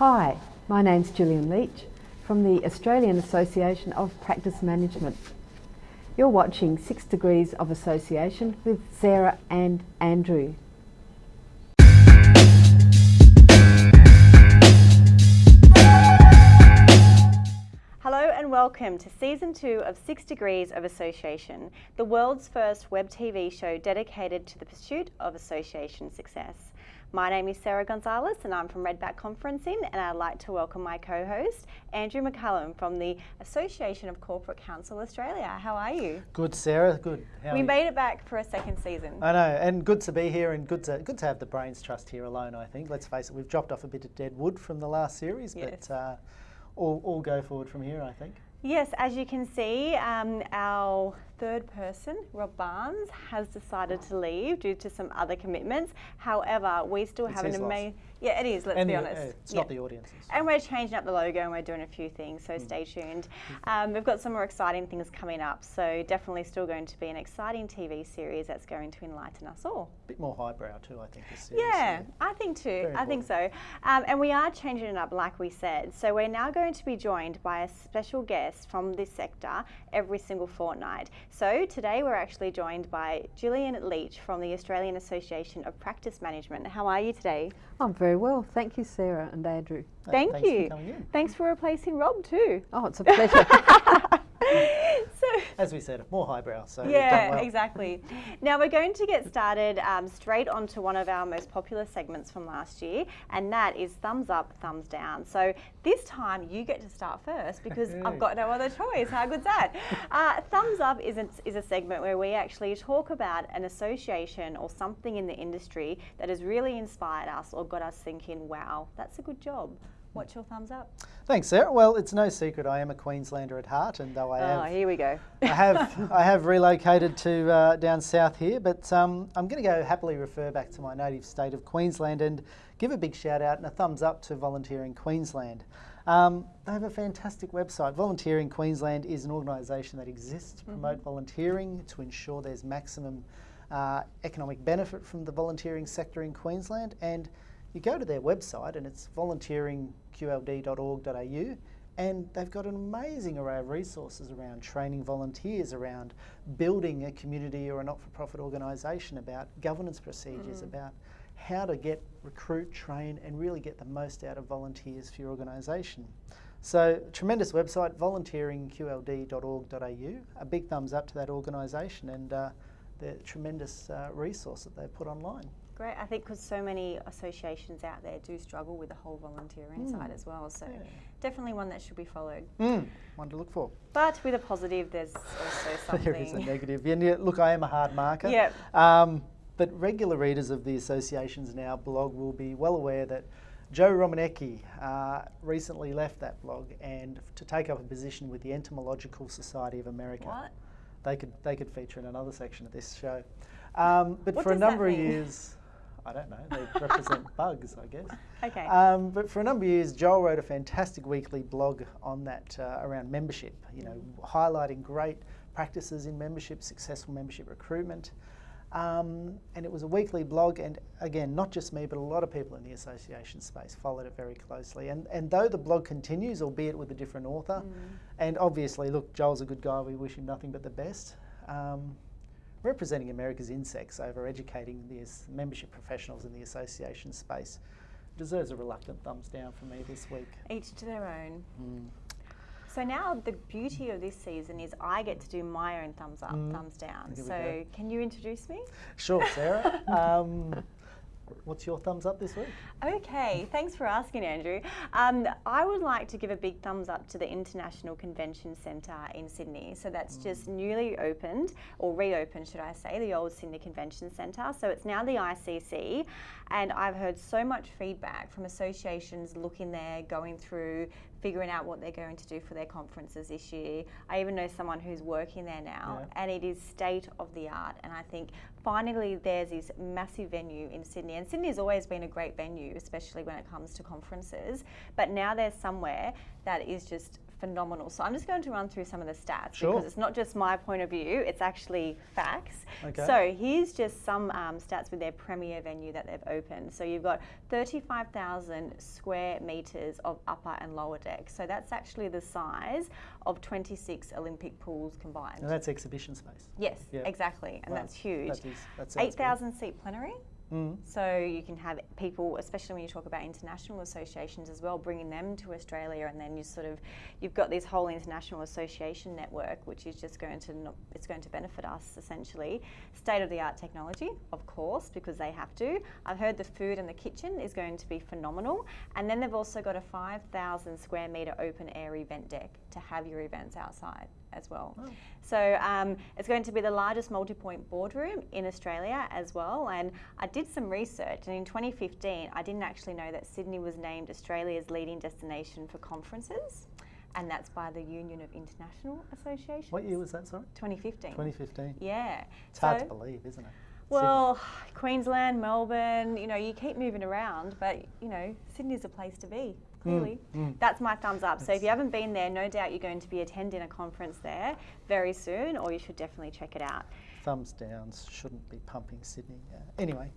Hi, my name's Gillian Leach from the Australian Association of Practice Management. You're watching Six Degrees of Association with Sarah and Andrew. Hello and welcome to season two of Six Degrees of Association, the world's first web TV show dedicated to the pursuit of association success. My name is Sarah Gonzalez and I'm from Redback Conferencing and I'd like to welcome my co-host Andrew McCullum from the Association of Corporate Counsel Australia. How are you? Good, Sarah. Good. How we made it back for a second season. I know, and good to be here, and good to good to have the brains trust here alone. I think. Let's face it, we've dropped off a bit of dead wood from the last series, yes. but uh, all all go forward from here. I think. Yes, as you can see, um, our third person, Rob Barnes, has decided to leave due to some other commitments. However, we still it's have an amazing. Yeah, it is. Let's and be the, honest. Uh, it's yeah. not the audiences. And we're changing up the logo and we're doing a few things. So mm. stay tuned. Um, we've got some more exciting things coming up. So definitely still going to be an exciting TV series that's going to enlighten us all. A bit more highbrow too, I think. This series. Yeah, yeah. I think too. I think so. Um, and we are changing it up, like we said. So we're now going to be joined by a special guest from this sector every single fortnight. So today we're actually joined by Gillian Leach from the Australian Association of Practice Management. How are you today? I'm very well, thank you, Sarah and Andrew. Thank Thanks you. For Thanks for replacing Rob too. Oh, it's a pleasure. As we said, more highbrow. So yeah, well. exactly. Now we're going to get started um, straight onto one of our most popular segments from last year, and that is thumbs up, thumbs down. So this time you get to start first because I've got no other choice. How good's that? Uh, thumbs up is a, is a segment where we actually talk about an association or something in the industry that has really inspired us or got us thinking, wow, that's a good job. What's your thumbs up? Thanks, Sarah. Well, it's no secret I am a Queenslander at heart, and though I am. oh, have, here we go. I have, I have relocated to uh, down south here, but um, I'm going to go happily refer back to my native state of Queensland and give a big shout out and a thumbs up to Volunteering Queensland. Um, they have a fantastic website. Volunteering Queensland is an organisation that exists to promote mm -hmm. volunteering to ensure there's maximum uh, economic benefit from the volunteering sector in Queensland and you go to their website and it's volunteeringqld.org.au and they've got an amazing array of resources around training volunteers, around building a community or a not-for-profit organisation, about governance procedures, mm. about how to get, recruit, train and really get the most out of volunteers for your organisation. So tremendous website, volunteeringqld.org.au. A big thumbs up to that organisation and uh, the tremendous uh, resource that they've put online great. I think because so many associations out there do struggle with the whole volunteering mm. side as well. So yeah. definitely one that should be followed. Mm. One to look for. But with a positive, there's also something. there is a negative. Yeah, look, I am a hard marker. Yeah. Um, but regular readers of the Associations Now blog will be well aware that Joe Rominiecki uh, recently left that blog and to take up a position with the Entomological Society of America. What? They could they could feature in another section of this show. Um, but what for a number of years, I don't know, they represent bugs, I guess. Okay. Um, but for a number of years, Joel wrote a fantastic weekly blog on that uh, around membership, you know, highlighting great practices in membership, successful membership recruitment. Um, and it was a weekly blog, and again, not just me, but a lot of people in the association space followed it very closely. And, and though the blog continues, albeit with a different author, mm. and obviously, look, Joel's a good guy, we wish him nothing but the best. Um, representing America's insects over educating the membership professionals in the association space deserves a reluctant thumbs down from me this week. Each to their own. Mm. So now the beauty of this season is I get to do my own thumbs up, mm. thumbs down. So can you introduce me? Sure, Sarah. um, What's your thumbs up this week? Okay, thanks for asking, Andrew. Um, I would like to give a big thumbs up to the International Convention Centre in Sydney. So that's mm. just newly opened, or reopened, should I say, the old Sydney Convention Centre. So it's now the ICC, and I've heard so much feedback from associations looking there, going through, figuring out what they're going to do for their conferences this year. I even know someone who's working there now, yeah. and it is state of the art. And I think finally there's this massive venue in Sydney, and Sydney has always been a great venue, especially when it comes to conferences. But now there's somewhere that is just phenomenal. So I'm just going to run through some of the stats Sure. because it's not just my point of view, it's actually facts. Okay. So here's just some um, stats with their premier venue that they've opened. So you've got 35,000 square metres of upper and lower deck. So that's actually the size of 26 Olympic pools combined. And that's exhibition space. yes, Yeah. exactly. And Wow. that's huge. That is, that 8,000 seat plenary. Mm. So you can have people, especially when you talk about international associations as well, bringing them to Australia, and then you sort of you've got this whole international association network, which is just going to not, it's going to benefit us essentially. State of the art technology, of course, because they have to. I've heard the food and the kitchen is going to be phenomenal, and then they've also got a 5,000 square meter open air event deck to have your events outside as well. Oh. So um, it's going to be the largest multi-point boardroom in Australia as well. And I did some research, and in 2015, I didn't actually know that Sydney was named Australia's leading destination for conferences, and that's by the Union of International Associations. What year was that, sorry? 2015. 2015. Yeah. It's hard to believe, isn't it? Well, Queensland, Melbourne, you know, you keep moving around, but you know, Sydney's a place to be. Clearly, mm. that's my thumbs up. So if you haven't been there, no doubt you're going to be attending a conference there very soon, or you should definitely check it out. Thumbs downs shouldn't be pumping Sydney. Uh, anyway,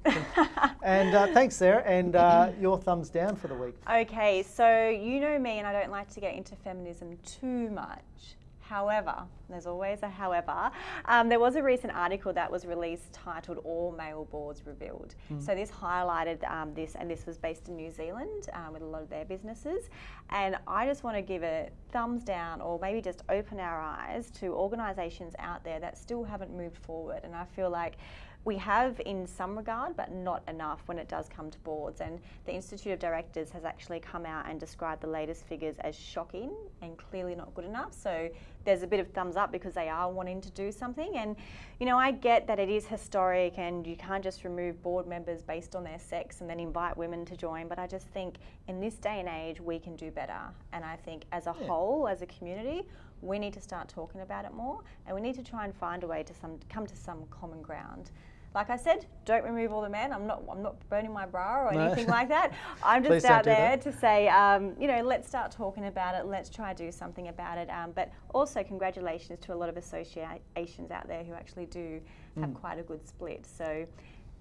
and uh, thanks, Sarah. And uh, your thumbs down for the week. Okay, so you know me, and I don't like to get into feminism too much. However, there's always a however. Um, there was a recent article that was released titled "All Male Boards Revealed." So this highlighted um, this, and this was based in New Zealand um, with a lot of their businesses. And I just want to give a thumbs down, or maybe just open our eyes to organisations out there that still haven't moved forward. And I feel like we have in some regard, but not enough when it does come to boards. And the Institute of Directors has actually come out and described the latest figures as shocking and clearly not good enough. So there's a bit of thumbs up because they are wanting to do something. And, you know, I get that it is historic and you can't just remove board members based on their sex and then invite women to join. But I just think in this day and age, we can do better. And I think as a Yeah. whole, as a community, we need to start talking about it more and we need to try and find a way to some come to some common ground. Like I said, don't remove all the men. I'm not. I'm not burning my bra or No. anything like that. I'm just out there to say, um, you know, let's start talking about it. Let's try to do something about it. Um, but also, congratulations to a lot of associations out there who actually do have Mm. quite a good split. So,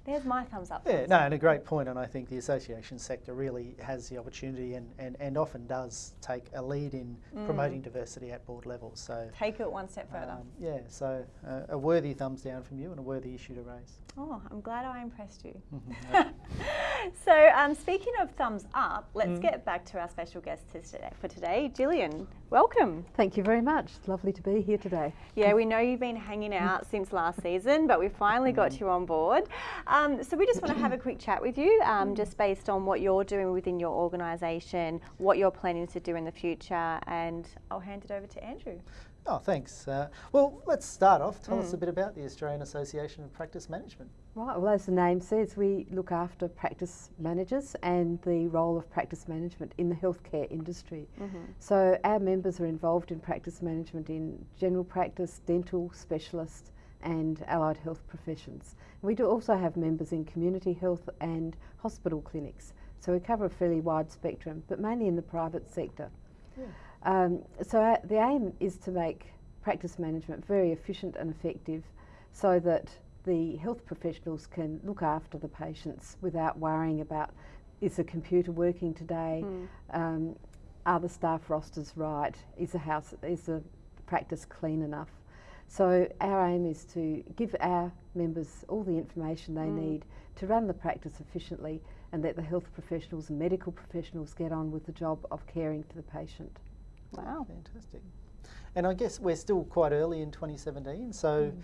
there's my thumbs up. Yeah, no, and a great point, and I think the association sector really has the opportunity and, and, and often does take a lead in promoting diversity at board levels. So, Take it one step further. um, yeah, so uh, a worthy thumbs down from you and a worthy issue to raise. Oh, I'm glad I impressed you. Mhm. so, um, speaking of thumbs up, let's Mm. get back to our special guest today, for today, Gillian. Welcome. Thank you very much. It's lovely to be here today. Yeah, we know you've been hanging out since last season, but we finally got you on board. Um, so we just want to have a quick chat with you, um, just based on what you're doing within your organisation, what you're planning to do in the future, and I'll hand it over to Andrew. Oh, thanks. Uh, well, let's start off. Tell us a bit about the Australian Association of Practice Management. Right, well, as the name says, we look after practice managers and the role of practice management in the healthcare industry. So, our members are involved in practice management in general practice, dental specialists, and allied health professions. We do also have members in community health and hospital clinics. So, we cover a fairly wide spectrum, but mainly in the private sector. Um, so our, the aim is to make practice management very efficient and effective so that the health professionals can look after the patients without worrying about is the computer working today, um, are the staff rosters right, is the house, is the practice clean enough. So our aim is to give our members all the information they need to run the practice efficiently and let the health professionals and medical professionals get on with the job of caring for the patient. Wow. Fantastic. And I guess we're still quite early in 2017, so mm.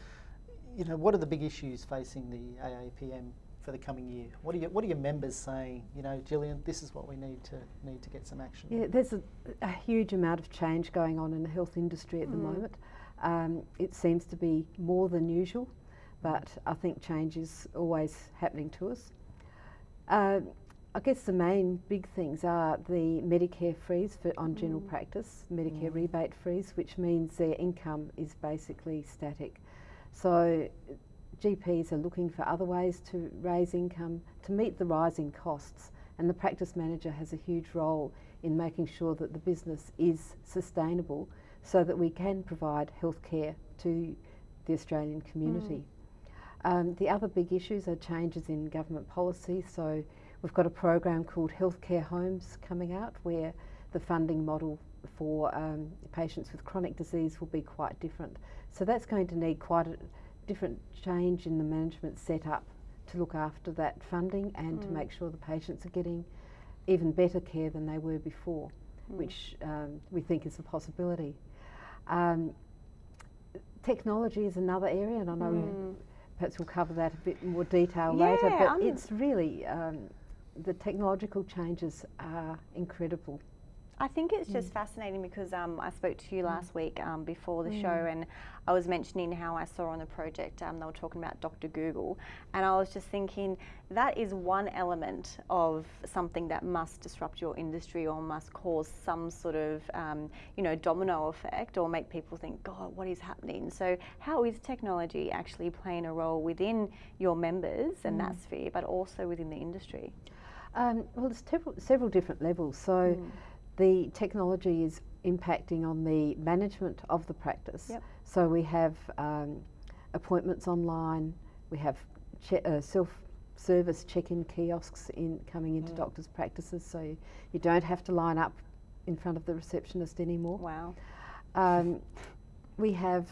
you know, what are the big issues facing the AAPM for the coming year? What are your, what are your members saying? You know, Gillian, this is what we need to need to get some action. Yeah, there's a, a huge amount of change going on in the health industry at the mm. moment. Um, it seems to be more than usual, mm. but I think change is always happening to us. Uh, I guess the main big things are the Medicare freeze for, on general practice, Medicare rebate freeze, which means their income is basically static. So GPs are looking for other ways to raise income to meet the rising costs And the practice manager has a huge role in making sure that the business is sustainable so that we can provide healthcare to the Australian community. Mm. Um, the other big issues are changes in government policy. So we've got a program called Healthcare Homes coming out where the funding model for um, patients with chronic disease will be quite different. So that's going to need quite a different change in the management setup to look after that funding and mm. to make sure the patients are getting even better care than they were before, mm. which um, we think is a possibility. Um, technology is another area, and I know mm. Perhaps we'll cover that a bit more detail yeah, later, but I'm it's really um, the technological changes are incredible. I think it's just mm. fascinating because um, I spoke to you mm. last week um, before the mm. show and I was mentioning how I saw on the project um, they were talking about Dr. Google and I was just thinking that is one element of something that must disrupt your industry or must cause some sort of um, you know domino effect or make people think God what is happening so how is technology actually playing a role within your members and that mm. sphere but also within the industry? Um, well, there's several, several different levels. So mm the technology is impacting on the management of the practice. Yep. So we have um, appointments online, we have uh, self-service check-in kiosks in coming into mm. doctors' practices, so you, you, don't have to line up in front of the receptionist anymore. Wow. Um, we have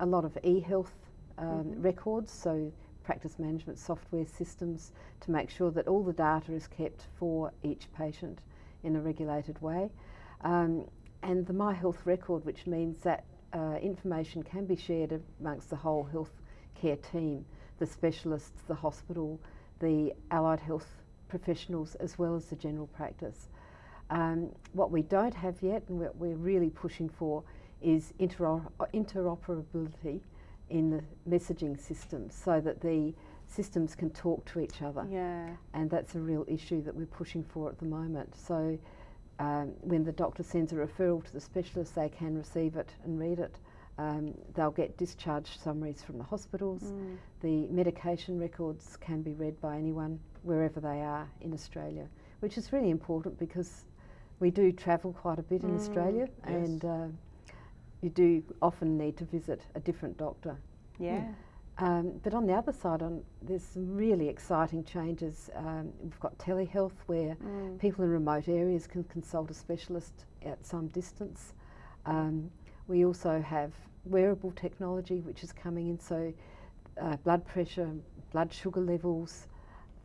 a lot of e-health um, mm -hmm. records, so practice management software systems to make sure that all the data is kept for each patient in a regulated way. Um, and the My Health record, which means that uh, information can be shared amongst the whole health care team, the specialists, the hospital, the allied health professionals, as well as the general practice. Um, what we don't have yet, and what we're really pushing for, is intero interoperability in the messaging systems so that the systems can talk to each other. Yeah. And that's a real issue that we're pushing for at the moment. So um, when the doctor sends a referral to the specialist, they can receive it and read it. Um, they'll get discharge summaries from the hospitals. Mm. The medication records can be read by anyone wherever they are in Australia, which is really important because we do travel quite a bit mm. in Australia yes. and uh, you do often need to visit a different doctor. Yeah. yeah. Um, but on the other side, on, there's some really exciting changes. Um, we've got telehealth where mm. people in remote areas can consult a specialist at some distance. Um, we also have wearable technology which is coming in, so uh, blood pressure, blood sugar levels,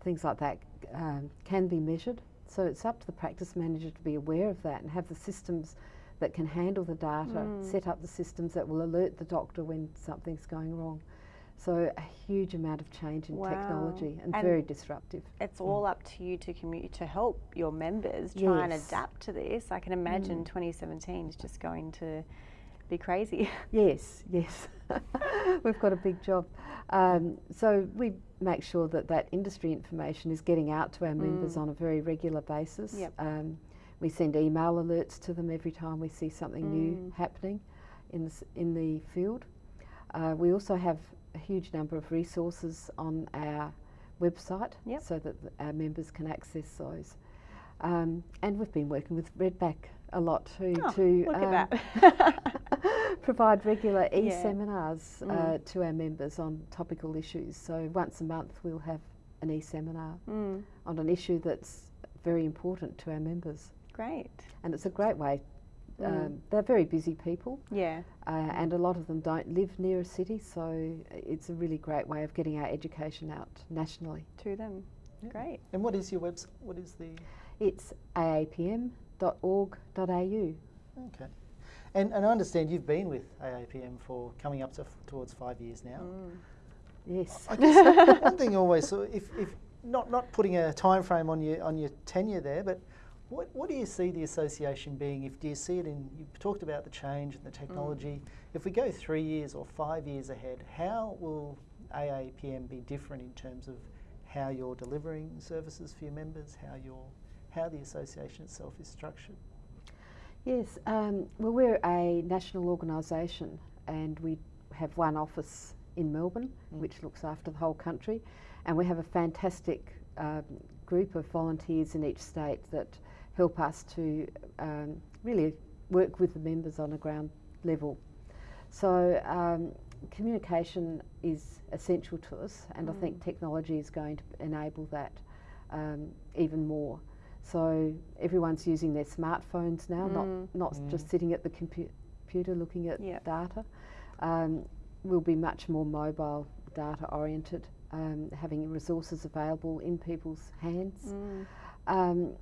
things like that um, can be measured. So it's up to the practice manager to be aware of that and have the systems that can handle the data, mm. set up the systems that will alert the doctor when something's going wrong. So a huge amount of change in wow. technology and, and, very disruptive. It's all mm. up to you to commu- to help your members try yes. and adapt to this. I can imagine mm. 2017 is just going to be crazy. yes, yes. We've got a big job. Um, so we make sure that that industry information is getting out to our mm. members on a very regular basis. Yep. Um, we send email alerts to them every time we see something new mm. happening in the, in the field. Uh, we also have a huge number of resources on our website yep. so that our members can access those. Um, and we've been working with Redback a lot too oh, to um, provide regular e-seminars uh, mm. to our members on topical issues. So once a month we'll have an e-seminar mm. on an issue that's very important to our members. Great. And it's a great way Mm. Um, they're very busy people. Yeah. Uh, and a lot of them don't live near a city, so it's a really great way of getting our education out nationally. To them. Yeah. Great. And what is your website? What is the? It's aapm.org.au. Okay. And, and I understand you've been with AAPM for coming up to towards five years now. Mm. Yes. I guess one thing always, so if, if not, not putting a time frame on your, on your tenure there, but what, what do you see the association being? If do you see it in? You talked about the change and the technology. Mm. If we go three years or five years ahead, how will AAPM be different in terms of how you're delivering services for your members? How your how the association itself is structured? Yes, um, well, we're a national organisation and we have one office in Melbourne, mm. which looks after the whole country, and we have a fantastic um, group of volunteers in each state that help us to um, really work with the members on a ground level. So um, communication is essential to us, and mm. I think technology is going to enable that um, even more. So everyone's using their smartphones now, mm. not not mm. just sitting at the compu computer looking at yep. data. Um, we'll be much more mobile data oriented, um, having resources available in people's hands. Mm. Um,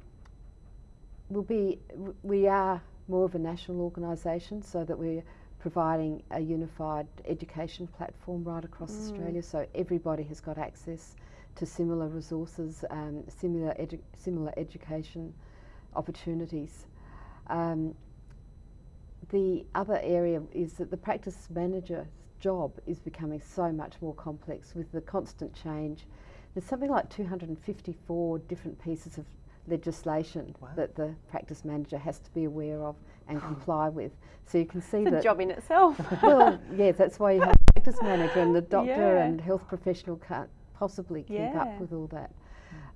we'll be we are more of a national organisation, so that we're providing a unified education platform right across mm. Australia, so everybody has got access to similar resources, um, similar, edu similar education opportunities. Um, the other area is that the practice manager's job is becoming so much more complex with the constant change. There's something like 254 different pieces of legislation wow. that the practice manager has to be aware of and comply with. So you can see it's that. a job in itself. well, yeah, that's why you have a practice manager and the doctor yeah. and health professional can't possibly keep yeah. up with all that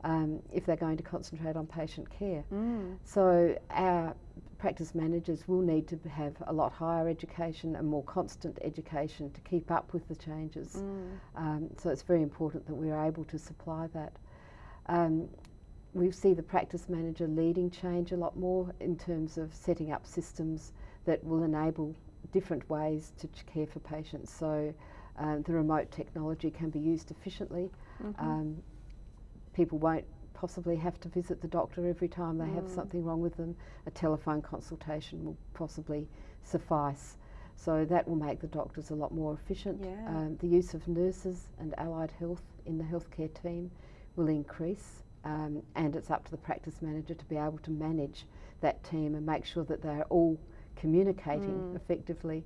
um, if they're going to concentrate on patient care. Mm. So our practice managers will need to have a lot higher education and more constant education to keep up with the changes. Mm. Um, so it's very important that we're able to supply that. Um, we see the practice manager leading change a lot more in terms of setting up systems that will enable different ways to care for patients. So um, the remote technology can be used efficiently. Mm -hmm. um, people won't possibly have to visit the doctor every time they mm. have something wrong with them. A telephone consultation will possibly suffice. So that will make the doctors a lot more efficient. Yeah. Um, the use of nurses and allied health in the healthcare team will increase um, and it's up to the practice manager to be able to manage that team and make sure that they're all communicating mm. effectively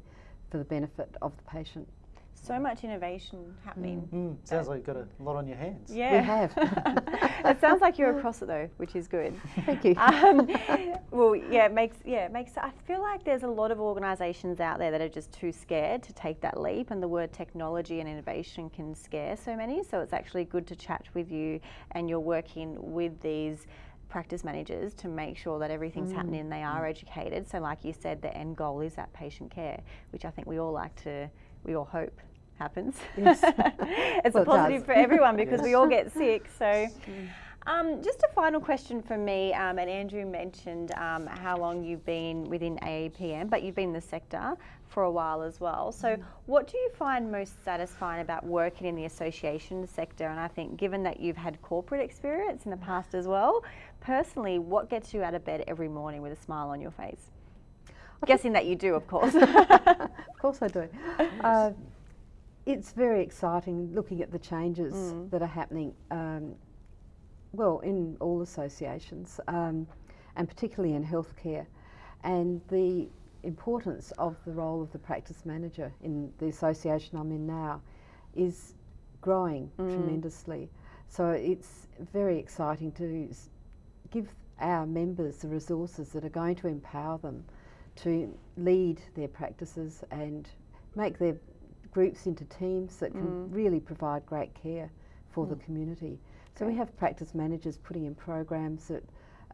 for the benefit of the patient so much innovation happening. Mm. Mm. Sounds like you've got a lot on your hands. Yeah. We have. it sounds like you're across it though, which is good. Thank you. Um, well, yeah, it makes yeah, it makes I feel like there's a lot of organisations out there that are just too scared to take that leap and the word technology and innovation can scare so many. So it's actually good to chat with you and you're working with these practice managers to make sure that everything's mm. happening and they are mm. educated. So like you said, the end goal is that patient care, which I think we all like to, we all hope happens. Yes. it's well, a positive it for everyone because yes. we all get sick. So. Um, just a final question from me, um, and Andrew mentioned um, how long you've been within AAPM, but you've been in the sector for a while as well. So, mm. what do you find most satisfying about working in the association sector? And I think, given that you've had corporate experience in the past as well, personally, what gets you out of bed every morning with a smile on your face? Guessing that you do, of course. of course, I do. Uh, it's very exciting looking at the changes mm. that are happening, um, well, in all associations, um, and particularly in healthcare, and the importance of the role of the practice manager in the association I'm in now is growing mm. tremendously. So it's very exciting to give our members the resources that are going to empower them to lead their practices and make their groups into teams that can mm. really provide great care for mm. the community. So we have practice managers putting in programs that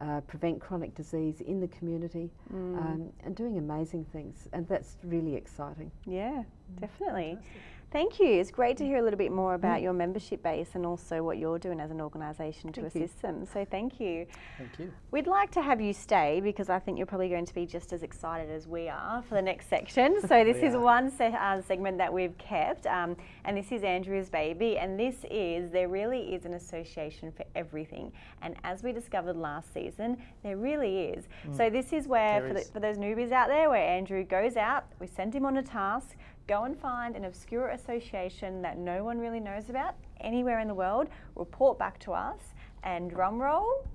uh, prevent chronic disease in the community mm. um, and doing amazing things and that's really exciting. Yeah, definitely. Fantastic. Thank you. It's great to hear a little bit more about mm. your membership base and also what you're doing as an organisation to assist you. them. So thank you. Thank you. We'd like to have you stay because I think you're probably going to be just as excited as we are for the next section. So this is are. one se uh, segment that we've kept um, and this is Andrew's baby and this is, there really is an association for everything. And as we discovered last season, there really is. Mm. So this is where, for, the, for those newbies out there, where Andrew goes out, we send him on a task, go and find an obscure association that no one really knows about anywhere in the world, report back to us, and drum roll.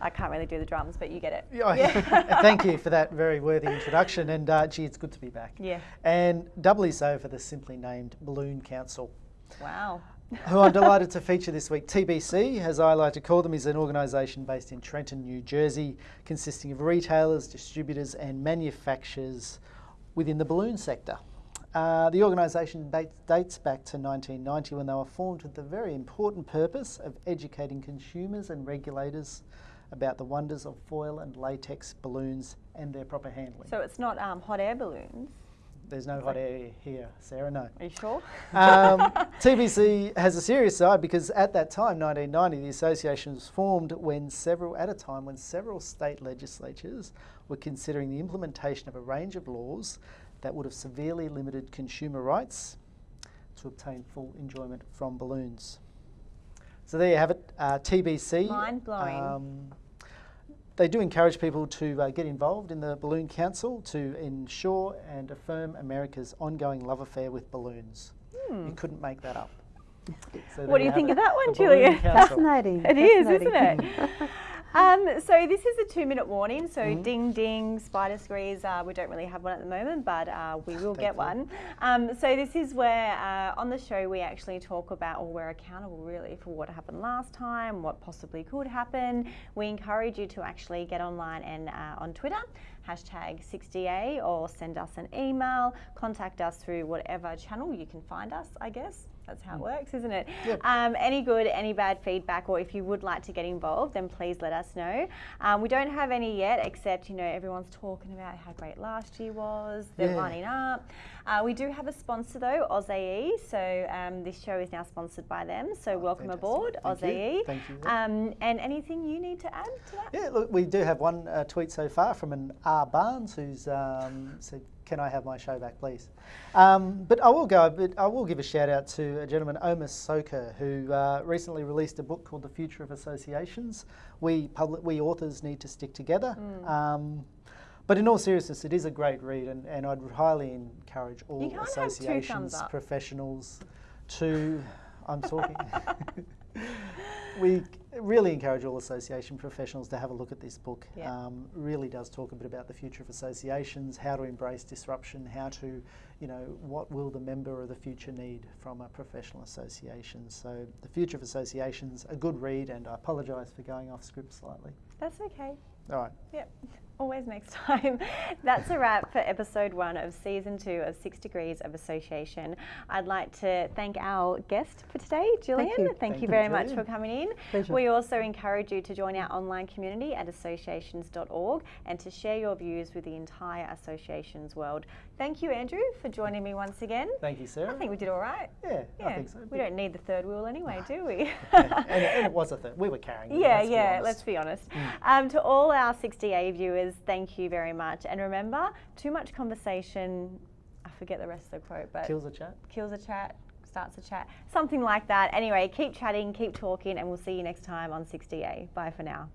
I can't really do the drums, but you get it. Yeah. Thank you for that very worthy introduction. And uh, gee, it's good to be back. Yeah. And doubly so for the simply named Balloon Council. Wow. who I'm delighted to feature this week. TBC, as I like to call them, is an organisation based in Trenton, New Jersey, consisting of retailers, distributors, and manufacturers within the balloon sector. Uh, the organisation dates, dates back to 1990 when they were formed with the very important purpose of educating consumers and regulators about the wonders of foil and latex balloons and their proper handling. So it's not um, hot air balloons. There's no hot air here, Sarah, no. Are you sure? Um, TBC has a serious side because at that time, 1990, the association was formed when several, at a time when several state legislatures were considering the implementation of a range of laws that would have severely limited consumer rights to obtain full enjoyment from balloons. So there you have it, uh, TBC. Mind blowing. Um, they do encourage people to uh, get involved in the Balloon Council to ensure and affirm America's ongoing love affair with balloons. You couldn't make that up. So Hmm. What do you think it, of that one, Julia? Fascinating. It is, fascinating. isn't it? um, so this is a two-minute warning. So Mm-hmm. ding ding, spider squeeze. Uh, we don't really have one at the moment, but uh, we will get one. Um, so this is where uh, on the show we actually talk about, or we're accountable really for what happened last time, what possibly could happen. We encourage you to actually get online and uh, on Twitter. Hashtag 60A or send us an email, contact us through whatever channel you can find us, I guess. That's how it works, isn't it? Yep. Um, any good, any bad feedback, or if you would like to get involved, then please let us know. Um, we don't have any yet, except you know everyone's talking about how great last year was. They're Yeah. lining up. Uh, we do have a sponsor though, AusAE. So um, this show is now sponsored by them. So welcome fantastic. aboard, Thank you. Thank you. Um, and anything you need to add to that? Yeah, look, we do have one uh, tweet so far from an R Barnes who's um, said, "Can I have my show back, please?" Um, but I will go. But I will give a shout out to a gentleman, Omar Soka, who uh, recently released a book called "The Future of Associations." We public, we authors need to stick together. Mm. Um, but in all seriousness, it is a great read, and, and I'd highly encourage all can't have two thumbs associations, professionals, to. I'm talking. we really encourage all association professionals to have a look at this book. Yeah. Um, really does talk a bit about the future of associations, how to embrace disruption, how to, you know, what will the member of the future need from a professional association. So, the future of associations, a good read, and I apologise for going off script slightly. That's okay. All right. Yep. Always next time. That's a wrap for episode one of season two of Six Degrees of Association. I'd like to thank our guest for today, Gillian. you. Thank, Thank you you, very much for coming in. Pleasure. We also encourage you to join our online community at associations.org and to share your views with the entire associations world. Thank you, Andrew, for joining me once again. Thank you, Sarah. I think we did all right. yeah, Yeah, I think so. we don't need the third wheel anyway, do we? and, and it was a third. We were carrying it. Yeah, let's yeah, let's be honest. Um, to all our 60A viewers, thank you very much. And remember, too much conversation, I forget the rest of the quote, but Kills a chat. kills a chat, starts a chat, something like that. Anyway, keep chatting, keep talking, and we'll see you next time on 60A. Bye for now.